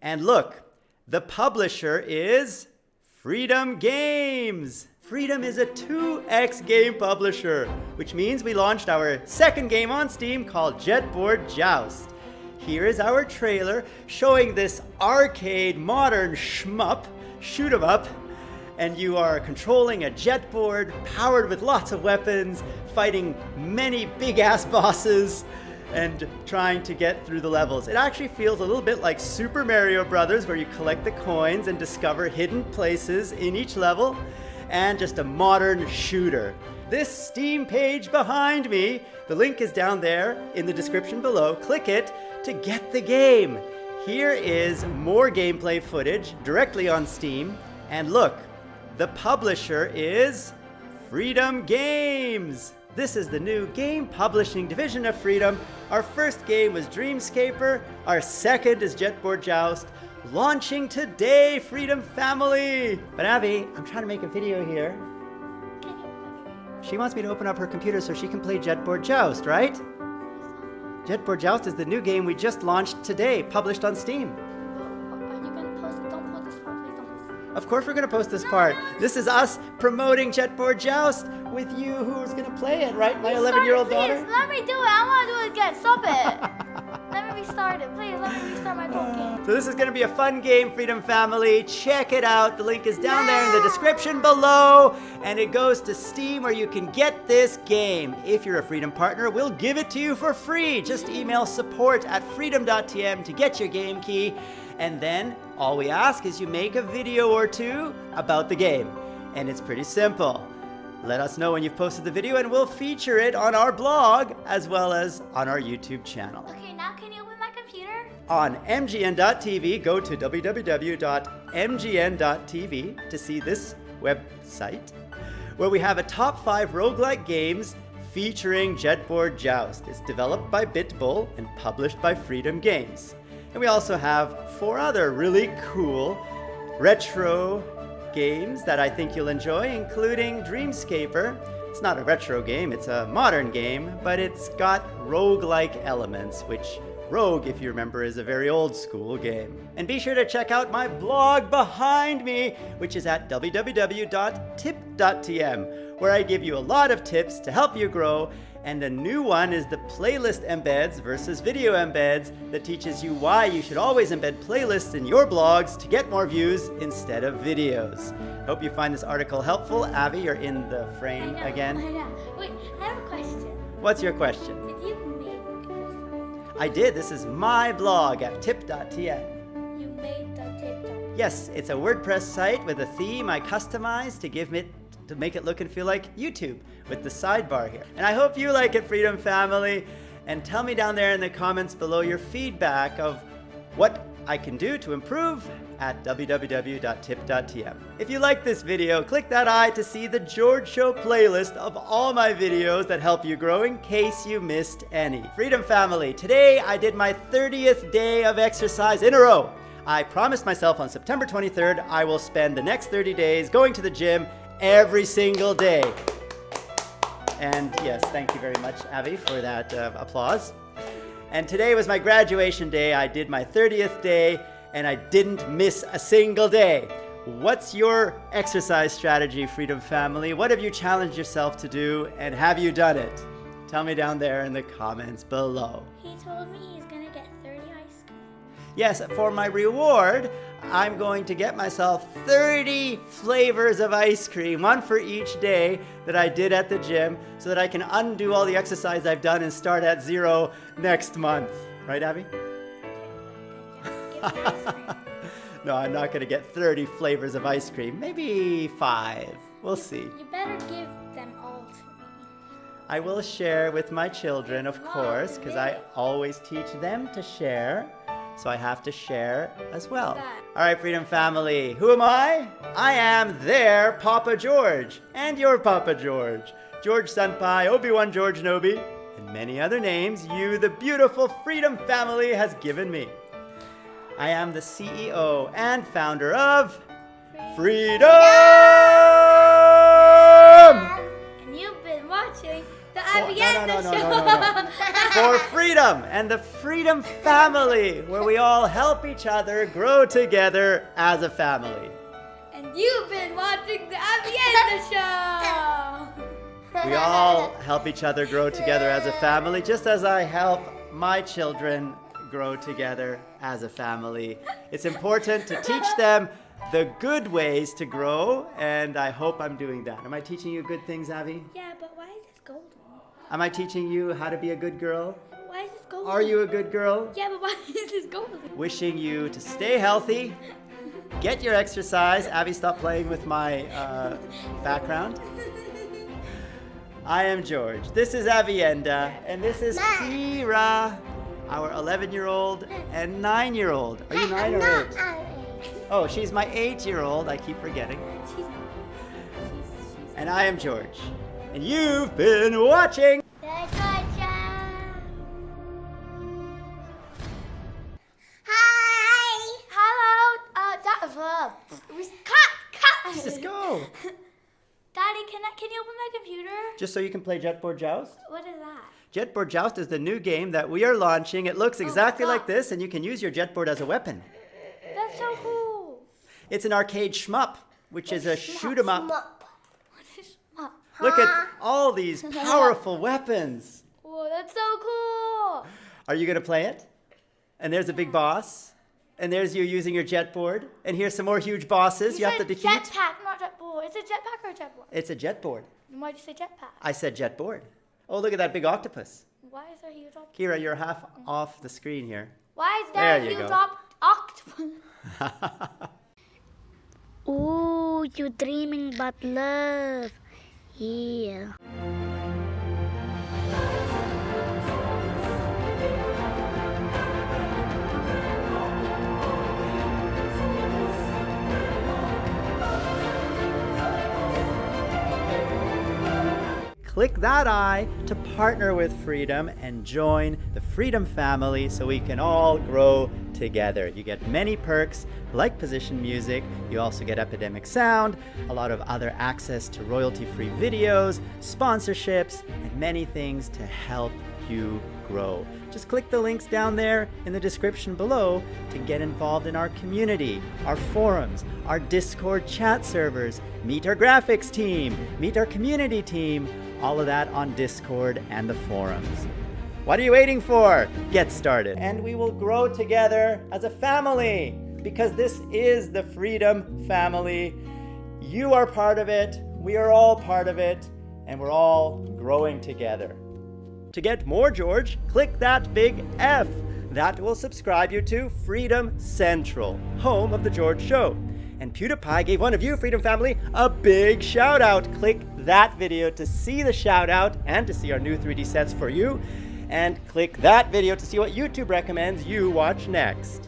And look, the publisher is Freedom Games. Freedom is a 2X game publisher, which means we launched our second game on Steam called Jetboard Joust. Here is our trailer showing this arcade modern shmup, shoot 'em up, and you are controlling a jetboard powered with lots of weapons, fighting many big ass bosses, and trying to get through the levels. It actually feels a little bit like Super Mario Brothers, where you collect the coins and discover hidden places in each level and just a modern shooter. This Steam page behind me, the link is down there in the description below. Click it to get the game. Here is more gameplay footage directly on Steam. And look, the publisher is Freedom Games. This is the new game publishing division of Freedom. Our first game was Dreamscaper. Our second is Jetboard Joust. Launching today, Freedom Family! But Abby, I'm trying to make a video here. She wants me to open up her computer so she can play Jetboard Joust, right? Jetboard Joust is the new game we just launched today, published on Steam. Of course we're gonna post this part. This is us promoting Jetboard Joust with you who's gonna play it, right, my 11-year-old daughter? let me do it. I wanna do it again. Stop it. let me restart it. Please, let me restart my game. So this is gonna be a fun game, Freedom Family. Check it out. The link is down there in the description below. And it goes to Steam where you can get this game. If you're a Freedom partner, we'll give it to you for free. Just email support at freedom.tm to get your game key. And then all we ask is you make a video or two about the game. And it's pretty simple. Let us know when you've posted the video and we'll feature it on our blog as well as on our YouTube channel. Okay, now can you open my computer? On MGN.TV, go to www.mgn.tv to see this website where we have a top five roguelike games featuring Jetboard Joust. It's developed by BitBull and published by Freedom Games. And we also have four other really cool retro games that I think you'll enjoy, including Dreamscaper. It's not a retro game, it's a modern game, but it's got rogue-like elements, which Rogue, if you remember, is a very old school game. And be sure to check out my blog behind me, which is at www.tip.tm, where I give you a lot of tips to help you grow and a new one is the playlist embeds versus video embeds that teaches you why you should always embed playlists in your blogs to get more views instead of videos. Hope you find this article helpful. Avi, you're in the frame I know, again. I know. Wait, I have a question. What's your question? Did you make I did. This is my blog at tip.tm. you made the down? Yes, it's a WordPress site with a theme I customized to give it to make it look and feel like YouTube with the sidebar here. And I hope you like it, Freedom Family. And tell me down there in the comments below your feedback of what I can do to improve at www.tip.tm. If you like this video, click that eye to see the George Show playlist of all my videos that help you grow in case you missed any. Freedom Family, today I did my 30th day of exercise in a row. I promised myself on September 23rd I will spend the next 30 days going to the gym every single day. And yes, thank you very much, Avi, for that uh, applause. And today was my graduation day. I did my 30th day, and I didn't miss a single day. What's your exercise strategy, Freedom Family? What have you challenged yourself to do, and have you done it? Tell me down there in the comments below. He told me he's gonna get 30 ice cream. Yes, for my reward, I'm going to get myself 30 flavors of ice cream, one for each day that I did at the gym, so that I can undo all the exercise I've done and start at zero next month. Right, Abby? Give me ice cream. no, I'm not going to get 30 flavors of ice cream. Maybe five. We'll see. You better give them all to me. I will share with my children, of course, because I always teach them to share. So I have to share as well. All right, Freedom Family. Who am I? I am their Papa George and your Papa George. George Senpai, Obi-Wan George Nobi, and many other names you, the beautiful Freedom Family, has given me. I am the CEO and founder of Freedom! And For- no, no, no, no, no, no, no. For freedom and the freedom family, where we all help each other grow together as a family. And you've been watching the Avienda show. We all help each other grow together as a family, just as I help my children grow together as a family. It's important to teach them the good ways to grow, and I hope I'm doing that. Am I teaching you good things, Avi? Yeah, but why is this golden? Am I teaching you how to be a good girl? Why is this golden? Are you a good girl? Yeah, but why is this golden? Wishing you to stay healthy, get your exercise. Abby, stop playing with my uh, background. I am George. This is Avienda, and this is Kira, our 11 year old and 9 year old. Are you 9 or 8? Oh, she's my 8 year old. I keep forgetting. And I am George. And you've been watching. Hi. Hello. Uh, da- uh, cut, cut. Let's just go. Daddy, can I, can you open my computer? Just so you can play Jetboard Joust. What is that? Jetboard Joust is the new game that we are launching. It looks exactly God. like this, and you can use your jetboard as a weapon. That's so cool. It's an arcade shmup, which is a shoot 'em up. What is shmup? Look at all these powerful weapons. Whoa, that's so cool. Are you gonna play it? And there's a big boss, and there's you using your jet board. and here's some more huge bosses you, have to said defeat. Jetpack, not jetboard. Is it jetpack or jetboard? It's a jetboard. Then Why'd you say jetpack? I said jet board. Oh, look at that big octopus. Why is there a huge octopus? Kira, you're half off the screen here. Why is there, There a huge go. octopus? Ooh, you're dreaming about love. Yeah. Click that eye to partner with Freedom and join the Freedom family so we can all grow together. You get many perks like Position Music, you also get Epidemic Sound, a lot of other access to royalty free videos, sponsorships, and many things to help you grow. Just click the links down there in the description below to get involved in our community, our forums, our Discord chat servers, meet our graphics team, meet our community team, all of that on Discord and the forums. What are you waiting for? Get started. And we will grow together as a family because this is the Freedom Family. You are part of it, we are all part of it, and we're all growing together. To get more George, click that big F. That will subscribe you to Freedom Central, home of The George Show. And PewDiePie gave one of you, Freedom Family, a big shout out. Click that video to see the shout out and to see our new 3D sets for you. And click that video to see what YouTube recommends you watch next.